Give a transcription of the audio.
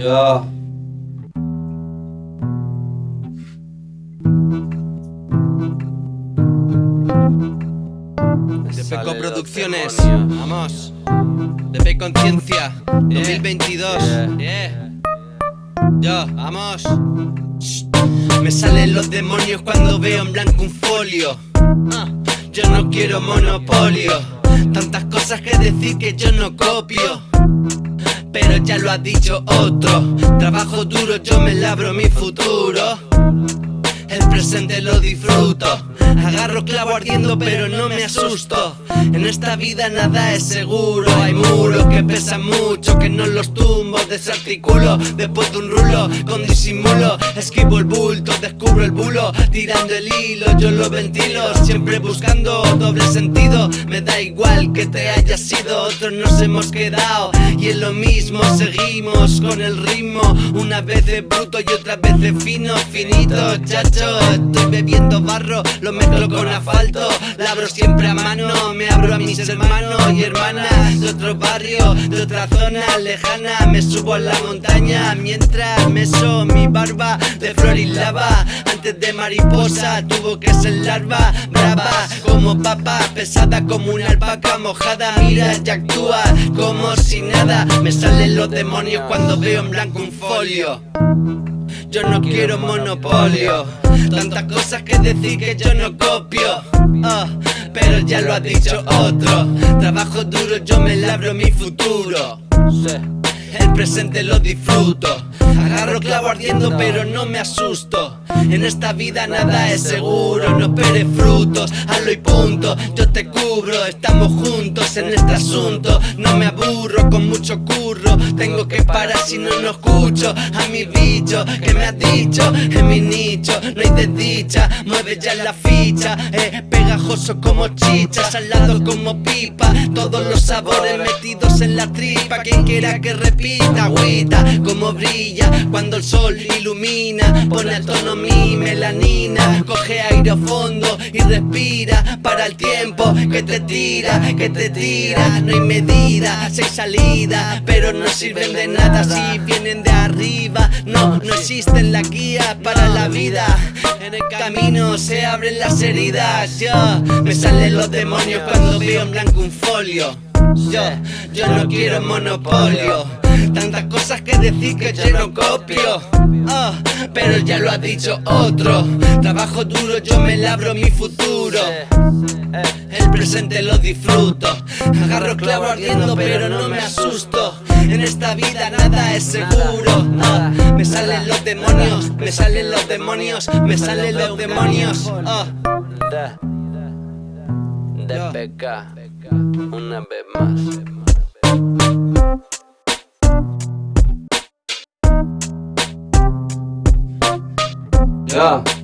Ya. De Peco Producciones, vamos. De P Conciencia, 2022. Yeah. Yo, vamos. Me salen los demonios cuando veo en blanco un folio. Ah, yo no quiero monopolio. Tantas cosas que decir que yo no copio. Ha dicho otro. Trabajo duro, yo me labro mi futuro. El presente lo disfruto Agarro clavo ardiendo pero no me asusto En esta vida nada es seguro Hay muros que pesan mucho Que no los desarticulo Después de un rulo con disimulo Esquivo el bulto, descubro el bulo Tirando el hilo, yo lo ventilo Siempre buscando doble sentido Me da igual que te hayas sido Otros nos hemos quedado Y en lo mismo seguimos con el ritmo Una vez de bruto y otra vez de fino Finito, chacho Estoy bebiendo barro, lo mezclo con asfalto Labro siempre a mano, me abro a mis hermanos y hermanas De otro barrio, de otra zona lejana a la montaña mientras meso mi barba De flor y lava, antes de mariposa Tuvo que ser larva, brava como papa Pesada como una alpaca mojada. Mira y actúa como si nada. Me salen los demonios cuando veo en blanco un folio. Yo no quiero monopolio. Tantas cosas que decir que yo no copio. Ah, Pero ya lo ha dicho otro. Trabajo duro, yo me labro mi futuro el presente lo disfruto. Agarro clavo ardiendo pero no me asusto. En esta vida nada es seguro No esperes frutos, hazlo y punto. Yo te cubro, estamos juntos en este asunto. No me aburro con mucho curro. Tengo que parar si no lo escucho A mi bicho que me ha dicho En mi nicho. No hay desdicha Mueve ya la ficha, eh, pegajoso como chicha Salado como pipa. Todos los sabores metidos en la tripa. Quien quiera que repita agüita como brilla. Cuando el sol ilumina Pone a tono mi melanina. Coge aire a fondo y respira Para el tiempo que te tira, que te tira. No hay medida, seis salidas Pero no sirven de nada si vienen de arriba. No, no existen las guías para la vida. En el camino se abren las heridas. Yo, me salen los demonios cuando veo en blanco un folio. Yo, yo no quiero monopolio. Tantas cosas que decir que yo no copio. Ah, Pero ya lo ha dicho otro. Trabajo duro, yo me labro mi futuro. El presente lo disfruto. Agarro clavo ardiendo pero no me asusto esta vida nada es seguro ah, Me salen los demonios, me salen los demonios Me salen los demonios ah. De PK Una vez más Yeah.